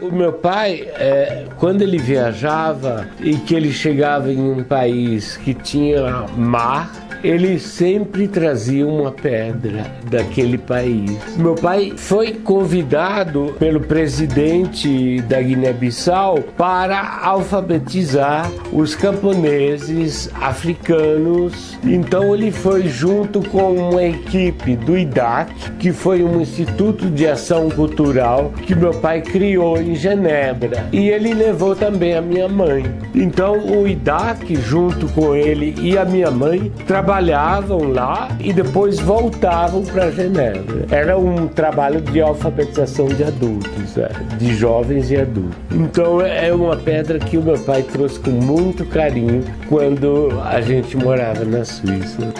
O meu pai, é, quando ele viajava e que ele chegava em um país que tinha mar, ele sempre trazia uma pedra daquele país. Meu pai foi convidado pelo presidente da Guiné-Bissau para alfabetizar os camponeses africanos. Então ele foi junto com uma equipe do IDAC, que foi um instituto de ação cultural que meu pai criou em Genebra. E ele levou também a minha mãe. Então o IDAC, junto com ele e a minha mãe, trabalharam trabalhavam lá e depois voltavam para Genebra. Era um trabalho de alfabetização de adultos, é, de jovens e adultos. Então é uma pedra que o meu pai trouxe com muito carinho quando a gente morava na Suíça.